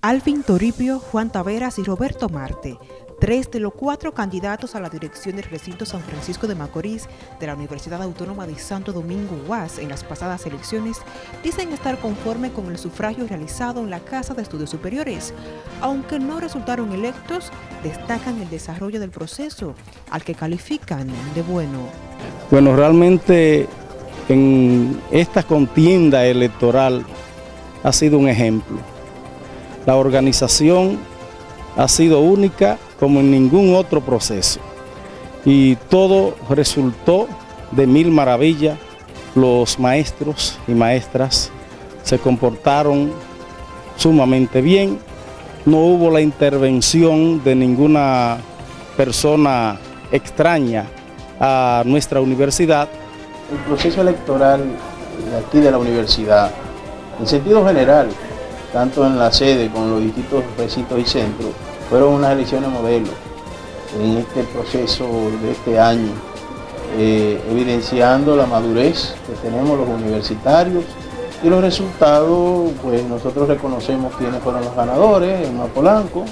Alvin Toribio, Juan Taveras y Roberto Marte, tres de los cuatro candidatos a la dirección del recinto San Francisco de Macorís de la Universidad Autónoma de Santo Domingo UAS en las pasadas elecciones, dicen estar conforme con el sufragio realizado en la Casa de Estudios Superiores. Aunque no resultaron electos, destacan el desarrollo del proceso, al que califican de bueno. Bueno, realmente en esta contienda electoral ha sido un ejemplo la organización ha sido única como en ningún otro proceso y todo resultó de mil maravillas. Los maestros y maestras se comportaron sumamente bien, no hubo la intervención de ninguna persona extraña a nuestra universidad. El proceso electoral aquí de la universidad, en sentido general, tanto en la sede como en los distintos recintos y centros, fueron unas elecciones modelo en este proceso de este año, eh, evidenciando la madurez que tenemos los universitarios y los resultados, pues nosotros reconocemos quiénes fueron los ganadores, en Polanco,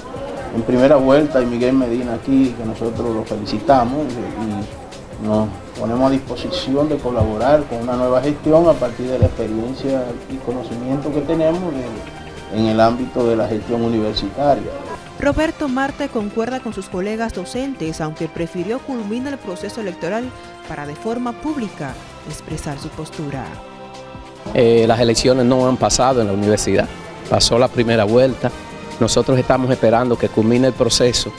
en primera vuelta y Miguel Medina aquí, que nosotros lo felicitamos y nos ponemos a disposición de colaborar con una nueva gestión a partir de la experiencia y conocimiento que tenemos en el ámbito de la gestión universitaria. Roberto Marte concuerda con sus colegas docentes, aunque prefirió culminar el proceso electoral para de forma pública expresar su postura. Eh, las elecciones no han pasado en la universidad, pasó la primera vuelta, nosotros estamos esperando que culmine el proceso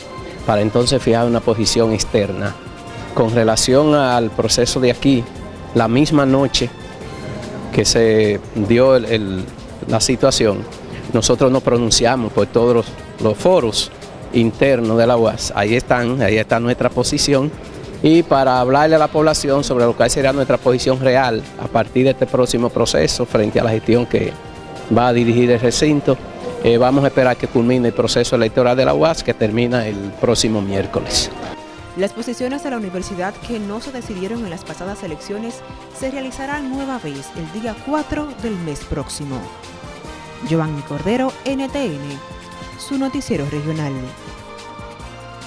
para entonces fijar una posición externa. Con relación al proceso de aquí, la misma noche que se dio la situación, nosotros nos pronunciamos por todos los, foros internos de la UAS. Ahí están, ahí está nuestra posición. Y para hablarle a la población sobre lo que será nuestra posición real a partir de este próximo proceso frente a la gestión que va a dirigir el recinto, eh, vamos a esperar que culmine el proceso electoral de la UAS que termina el próximo miércoles. Las posiciones de la universidad que no se decidieron en las pasadas elecciones se realizarán nueva vez el día 4 del mes próximo. Giovanni Cordero, NTN, su noticiero regional.